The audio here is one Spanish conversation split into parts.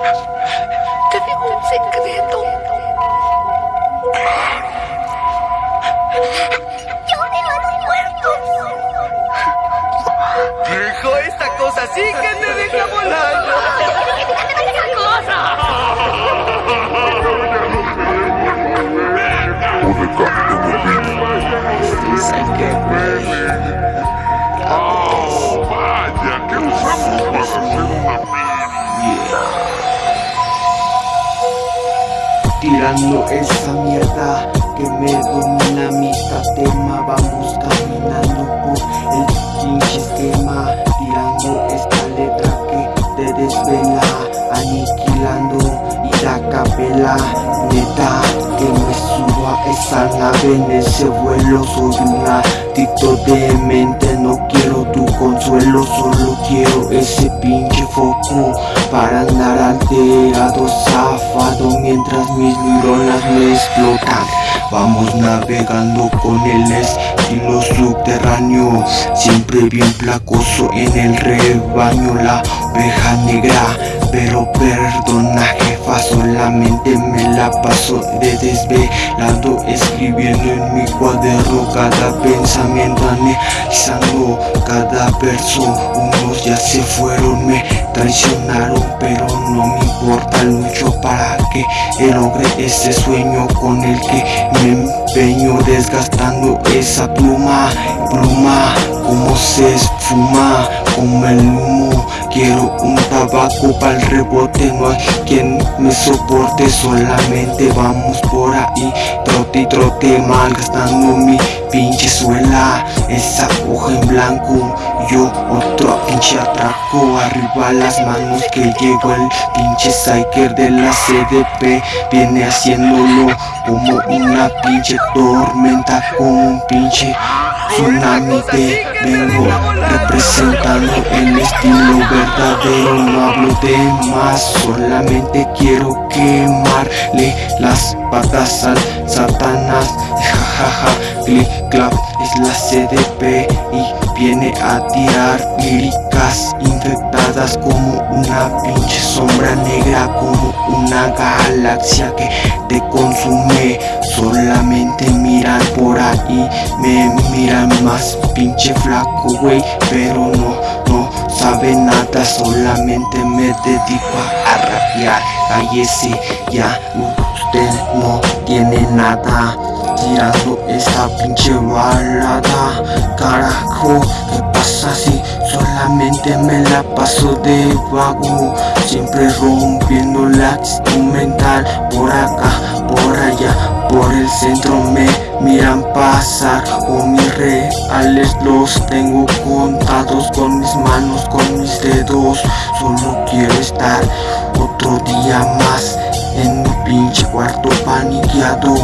Te digo un secreto. Yo veo a los muertos. Viejo, esta cosa sí que te deja volando. Oh, vaya, ¿qué usamos para hacer una Tirando esa mierda que me domina mi tema Vamos caminando por el pinche esquema Tirando nave en ese vuelo Soy una tito de mente No quiero tu consuelo Solo quiero ese pinche foco Para andar alterado, zafado Mientras mis neuronas me explotan. Vamos navegando con el estilo subterráneo Siempre bien placoso en el rebaño La oveja negra pero perdona solamente me la paso de desvelado Escribiendo en mi cuaderno cada pensamiento Analizando cada verso Unos ya se fueron, me traicionaron Pero no me importa, lucho para que logre ese sueño Con el que me empeño desgastando esa pluma Pluma como se esfuma como el humo. Quiero un tabaco para el rebote No hay quien me soporte Solamente vamos por ahí. Trote y trote malgastando mi pinche suela Esa hoja en blanco Yo otro pinche atraco. Arriba las manos que llegó el pinche psyker de la CDP Viene haciéndolo como una pinche tormenta Como un pinche tsunami te vengo representando el estilo verdadero no hablo de más solamente quiero quemarle las patas al satanás. Jajaja click clap es la CDP y viene a tirar líricas infectadas como una pinche sombra negra como una galaxia que te consume. Solamente miran por ahí me miran más pinche flaco güey pero no no sabe nada solamente me dedico a rapear. Cállese ya usted no tiene nada tirando esta pinche balada. Carajo, ¿qué pasa si solamente me la paso de vago? Siempre rompiendo la instrumental. Por acá, por allá, por el centro me miran pasar. O mis reales los tengo contados. Con mis manos, con mis dedos. Solo quiero estar otro día más en mi pinche cuarto paniqueado.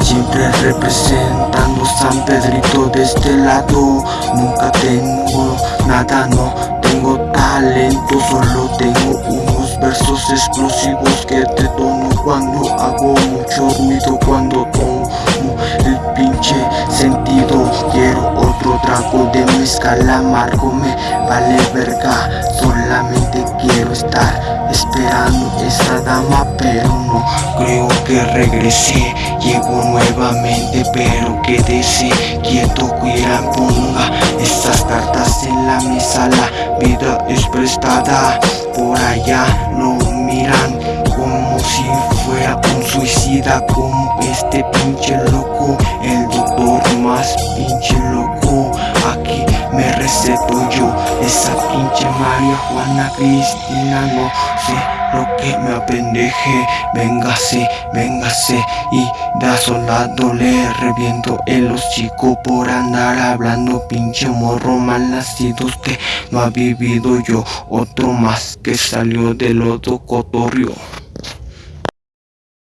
Siempre representando San Pedrito de este lado. Nunca tengo nada, no tengo talento Solo tengo unos versos explosivos que te tomo cuando hago mucho ruido Cuando tomo el pinche sentido. Quiero otro trago de mezcal amargo Me vale verga, solamente quiero estar esperando esa dama Pero no creo que regrese. Llego nuevamente pero quédese quieto Cuida ponga esas cartas en la mesa. La vida es prestada Por allá no miran como si fuera un suicida Como este pinche loco El doctor más pinche loco Esa pinche María Juana Cristina No sé lo que me apendeje. Véngase, véngase Y da soldado le reviento el hocico Por andar hablando pinche morro mal nacido que no ha vivido yo Otro más que salió del otro cotorrio